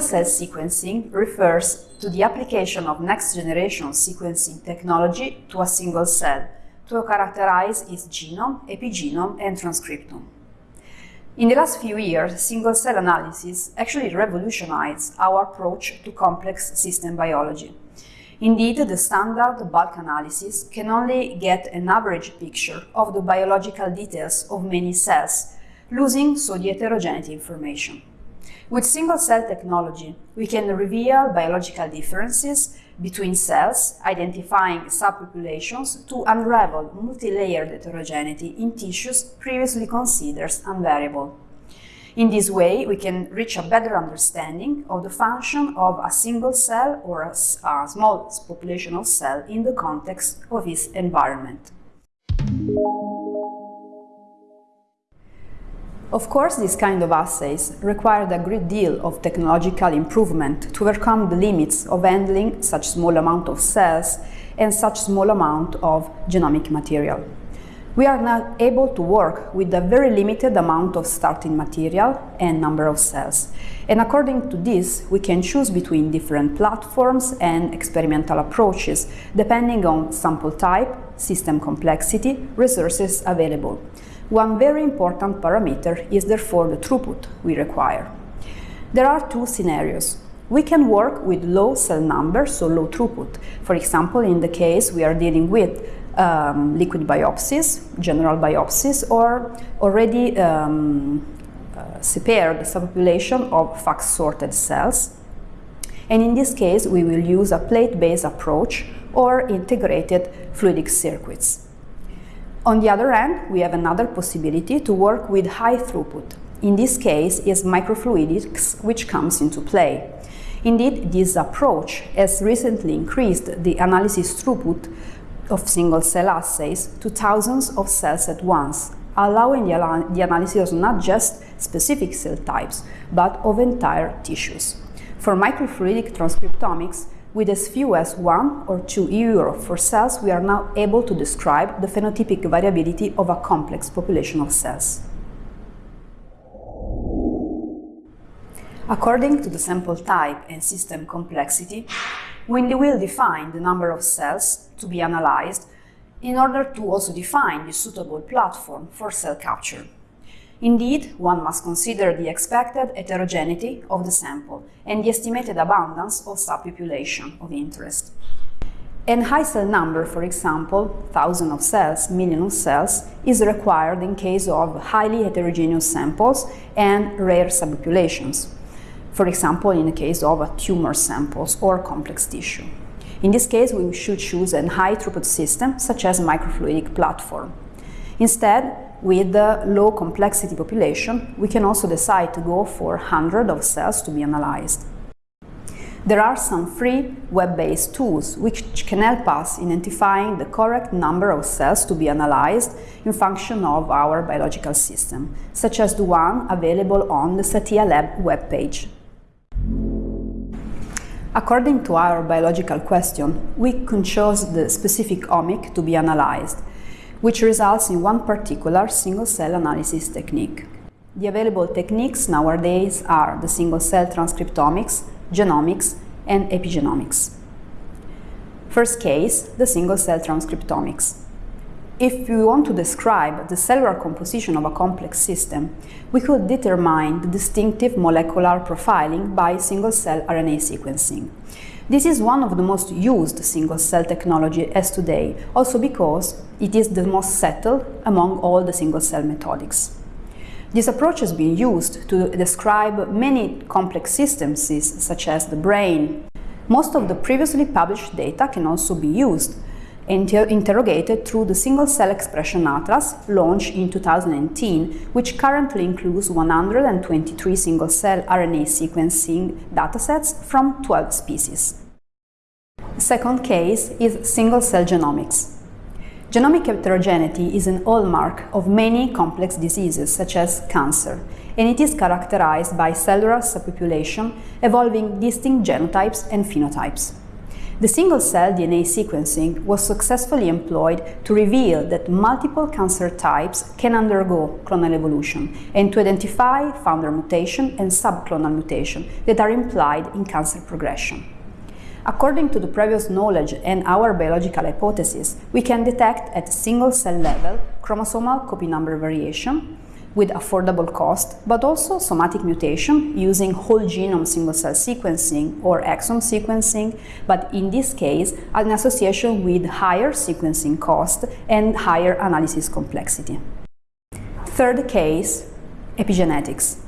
Single-cell sequencing refers to the application of next-generation sequencing technology to a single cell to characterize its genome, epigenome, and transcriptome. In the last few years, single-cell analysis actually revolutionized our approach to complex system biology. Indeed, the standard bulk analysis can only get an average picture of the biological details of many cells, losing so the heterogeneity information. With single-cell technology, we can reveal biological differences between cells, identifying subpopulations to unravel multi-layered heterogeneity in tissues previously considered unvariable. In this way, we can reach a better understanding of the function of a single cell or a, a small population of cell in the context of its environment. Of course, these kind of assays required a great deal of technological improvement to overcome the limits of handling such small amount of cells and such small amount of genomic material. We are now able to work with a very limited amount of starting material and number of cells. And according to this, we can choose between different platforms and experimental approaches, depending on sample type, system complexity, resources available. One very important parameter is therefore the throughput we require. There are two scenarios. We can work with low cell numbers, so low throughput. For example, in the case we are dealing with um, liquid biopsies, general biopsies, or already um, uh, subpopulation of FACS-sorted cells. And in this case, we will use a plate-based approach or integrated fluidic circuits. On the other hand, we have another possibility to work with high throughput. In this case is microfluidics which comes into play. Indeed, this approach has recently increased the analysis throughput of single-cell assays to thousands of cells at once, allowing the, the analysis of not just specific cell types, but of entire tissues. For microfluidic transcriptomics, with as few as 1 or 2 euro for cells, we are now able to describe the phenotypic variability of a complex population of cells. According to the sample type and system complexity, we will define the number of cells to be analyzed in order to also define the suitable platform for cell capture. Indeed, one must consider the expected heterogeneity of the sample and the estimated abundance of subpopulation of interest. An high cell number, for example, thousand of cells, million of cells, is required in case of highly heterogeneous samples and rare subpopulations. For example, in the case of tumor samples or complex tissue. In this case, we should choose a high throughput system, such as microfluidic platform. Instead, with the low complexity population, we can also decide to go for 100 of cells to be analyzed. There are some free web-based tools which can help us identifying the correct number of cells to be analyzed in function of our biological system, such as the one available on the Satija Lab webpage. According to our biological question, we can choose the specific omic to be analyzed, which results in one particular single-cell analysis technique. The available techniques nowadays are the single-cell transcriptomics, genomics, and epigenomics. First case, the single-cell transcriptomics. If we want to describe the cellular composition of a complex system, we could determine the distinctive molecular profiling by single-cell RNA sequencing. This is one of the most used single-cell technology as today, also because it is the most settled among all the single-cell methodics. This approach has been used to describe many complex systems, such as the brain. Most of the previously published data can also be used inter interrogated through the Single Cell Expression Atlas launched in 2018, which currently includes 123 single-cell RNA sequencing datasets from 12 species. The second case is single-cell genomics. Genomic heterogeneity is an hallmark of many complex diseases, such as cancer, and it is characterized by cellular subpopulation evolving distinct genotypes and phenotypes. The single-cell DNA sequencing was successfully employed to reveal that multiple cancer types can undergo clonal evolution and to identify founder mutation and subclonal mutation that are implied in cancer progression. According to the previous knowledge and our biological hypothesis, we can detect at single-cell level chromosomal copy number variation, with affordable cost, but also somatic mutation using whole genome single-cell sequencing or exome sequencing, but in this case, an association with higher sequencing cost and higher analysis complexity. Third case, epigenetics.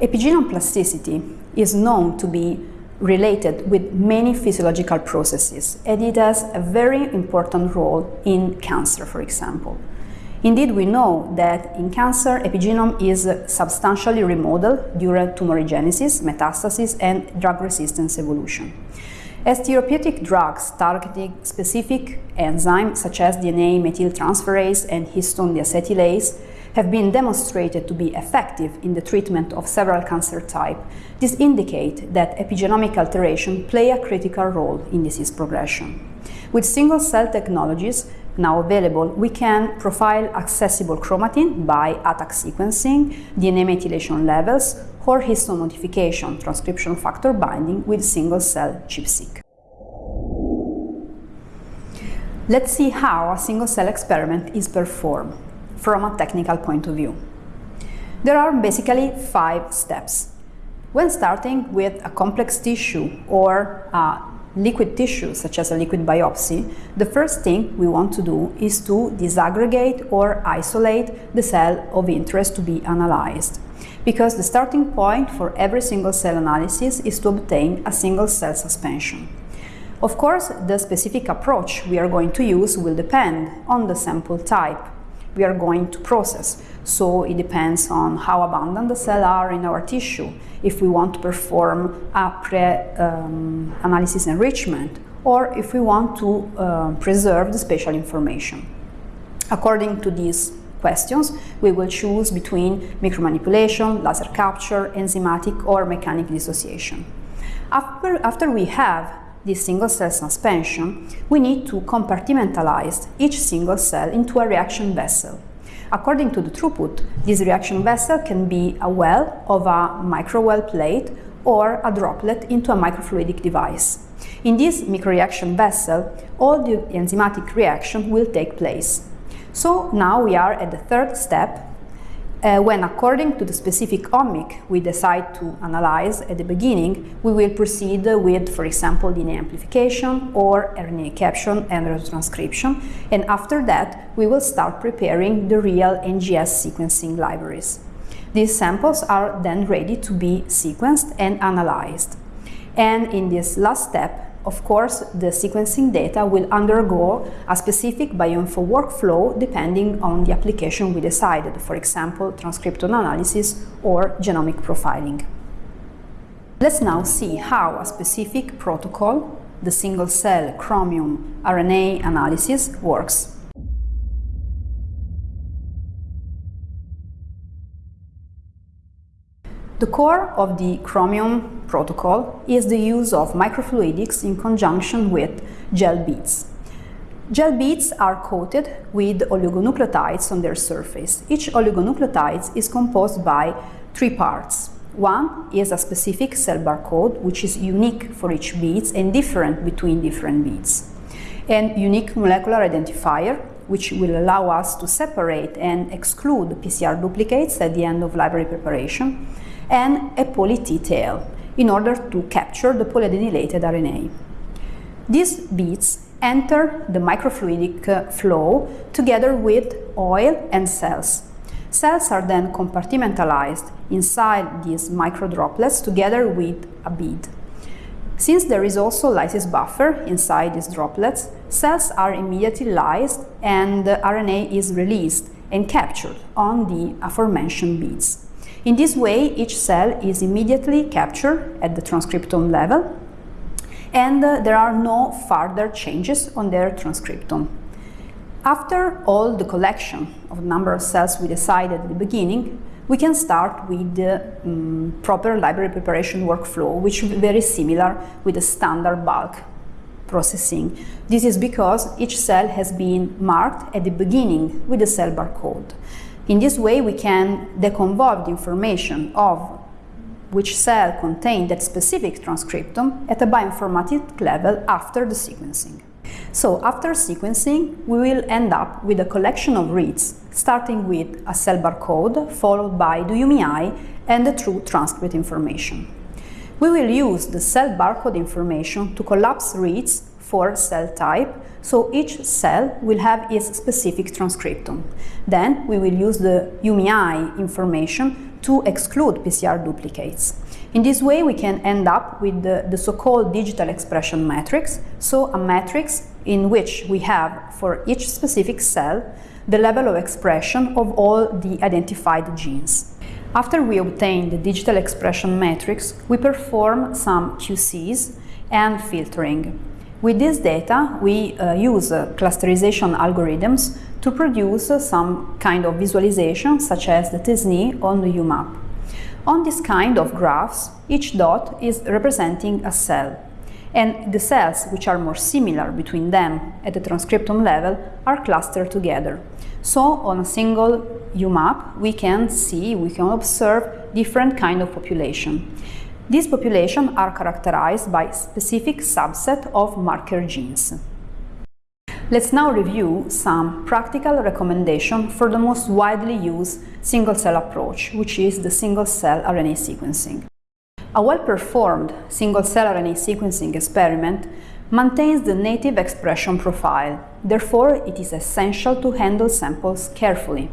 Epigenome plasticity is known to be related with many physiological processes, and it has a very important role in cancer, for example. Indeed, we know that in cancer, epigenome is substantially remodeled during tumorigenesis, metastasis, and drug resistance evolution. As therapeutic drugs targeting specific enzymes such as DNA methyltransferase and histone deacetylase have been demonstrated to be effective in the treatment of several cancer types, this indicates that epigenomic alteration play a critical role in disease progression. With single-cell technologies, now available, we can profile accessible chromatin by ATAC sequencing, DNA methylation levels, or histone modification, transcription factor binding with single-cell ChIP-seq. Let's see how a single-cell experiment is performed from a technical point of view. There are basically five steps. When starting with a complex tissue or a liquid tissue, such as a liquid biopsy, the first thing we want to do is to disaggregate or isolate the cell of interest to be analyzed. Because the starting point for every single cell analysis is to obtain a single cell suspension. Of course, the specific approach we are going to use will depend on the sample type we are going to process. So it depends on how abundant the cells are in our tissue, if we want to perform a pre-analysis um, enrichment, or if we want to uh, preserve the spatial information. According to these questions, we will choose between micromanipulation, laser capture, enzymatic or mechanic dissociation. After, after we have this single cell suspension, we need to compartmentalize each single cell into a reaction vessel. According to the throughput, this reaction vessel can be a well of a microwell plate or a droplet into a microfluidic device. In this microreaction vessel, all the enzymatic reaction will take place. So now we are at the third step uh, when according to the specific omic we decide to analyze at the beginning, we will proceed with, for example, DNA amplification or RNA caption and retrotranscription, and after that we will start preparing the real NGS sequencing libraries. These samples are then ready to be sequenced and analyzed. And in this last step, of course, the sequencing data will undergo a specific bioinfo workflow depending on the application we decided, for example, transcriptome analysis or genomic profiling. Let's now see how a specific protocol, the single-cell chromium RNA analysis, works. The core of the Chromium protocol is the use of microfluidics in conjunction with gel beads. Gel beads are coated with oligonucleotides on their surface. Each oligonucleotide is composed by three parts. One is a specific cell barcode, which is unique for each beads and different between different beads. And unique molecular identifier, which will allow us to separate and exclude PCR duplicates at the end of library preparation and a poly T tail in order to capture the polyadenylated RNA. These beads enter the microfluidic uh, flow together with oil and cells. Cells are then compartmentalized inside these microdroplets together with a bead. Since there is also lysis buffer inside these droplets, cells are immediately lysed and the RNA is released and captured on the aforementioned beads. In this way, each cell is immediately captured at the transcriptome level and uh, there are no further changes on their transcriptome. After all the collection of the number of cells we decided at the beginning, we can start with the um, proper library preparation workflow, which is very similar with the standard bulk processing. This is because each cell has been marked at the beginning with the cell barcode. In this way, we can deconvolve the information of which cell contained that specific transcriptome at a bioinformatic level after the sequencing. So after sequencing, we will end up with a collection of reads, starting with a cell barcode, followed by the UMI and the true transcript information. We will use the cell barcode information to collapse reads for cell type, so each cell will have its specific transcriptome. Then we will use the UMI information to exclude PCR duplicates. In this way, we can end up with the, the so-called digital expression matrix, so a matrix in which we have for each specific cell the level of expression of all the identified genes. After we obtain the digital expression matrix, we perform some QCs and filtering. With this data, we uh, use uh, clusterization algorithms to produce uh, some kind of visualization, such as the t-SNE on the UMAP. On this kind of graphs, each dot is representing a cell, and the cells which are more similar between them at the transcriptome level are clustered together. So on a single UMAP, we can see, we can observe different kind of population. These populations are characterized by specific subset of marker genes. Let's now review some practical recommendations for the most widely used single-cell approach, which is the single-cell RNA sequencing. A well-performed single-cell RNA sequencing experiment maintains the native expression profile. Therefore, it is essential to handle samples carefully.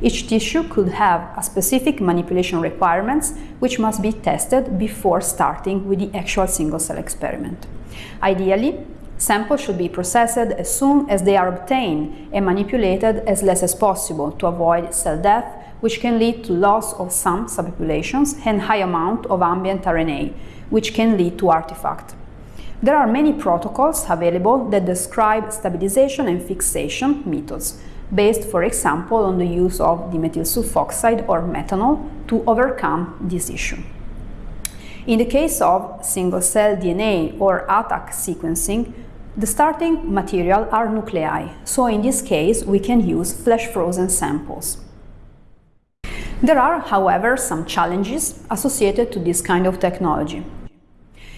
Each tissue could have a specific manipulation requirements which must be tested before starting with the actual single-cell experiment. Ideally, Samples should be processed as soon as they are obtained and manipulated as less as possible to avoid cell death, which can lead to loss of some subpopulations and high amount of ambient RNA, which can lead to artifact. There are many protocols available that describe stabilization and fixation methods, based, for example, on the use of dimethyl sulfoxide or methanol to overcome this issue. In the case of single-cell DNA or ATAC sequencing, the starting material are nuclei, so in this case we can use flash-frozen samples. There are, however, some challenges associated to this kind of technology.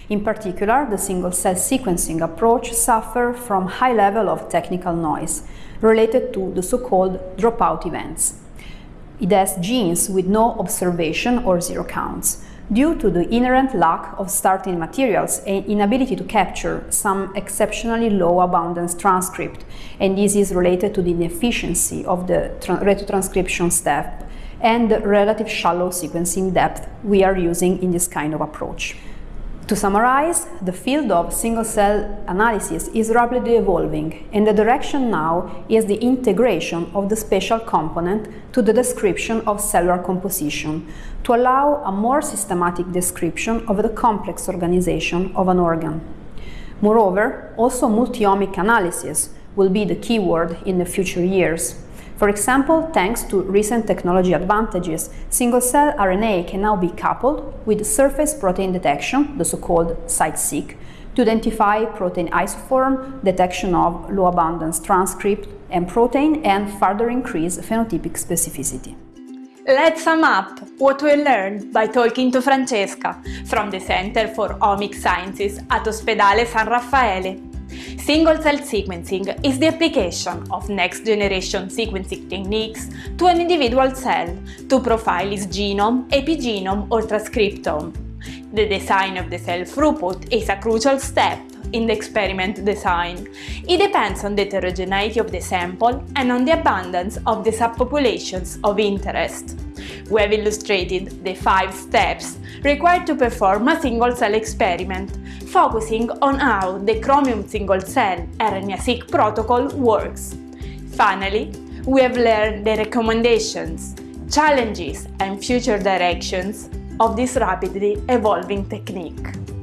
In particular, the single-cell sequencing approach suffers from high level of technical noise related to the so-called dropout events. It has genes with no observation or zero counts, due to the inherent lack of starting materials and inability to capture some exceptionally low abundance transcript, and this is related to the inefficiency of the retrotranscription step and the relative shallow sequencing depth we are using in this kind of approach. To summarize, the field of single-cell analysis is rapidly evolving, and the direction now is the integration of the spatial component to the description of cellular composition, to allow a more systematic description of the complex organization of an organ. Moreover, also multi-omic analysis will be the keyword in the future years. For example, thanks to recent technology advantages, single-cell RNA can now be coupled with surface protein detection, the so-called CITE-seq, to identify protein isoform, detection of low-abundance transcript and protein, and further increase phenotypic specificity. Let's sum up what we learned by talking to Francesca from the Center for Omic Sciences at Ospedale San Raffaele. Single-cell sequencing is the application of next-generation sequencing techniques to an individual cell to profile its genome, epigenome or transcriptome. The design of the cell throughput is a crucial step in the experiment design. It depends on the heterogeneity of the sample and on the abundance of the subpopulations of interest. We have illustrated the five steps required to perform a single-cell experiment, focusing on how the Chromium single-cell RNA-seq protocol works. Finally, we have learned the recommendations, challenges and future directions of this rapidly evolving technique.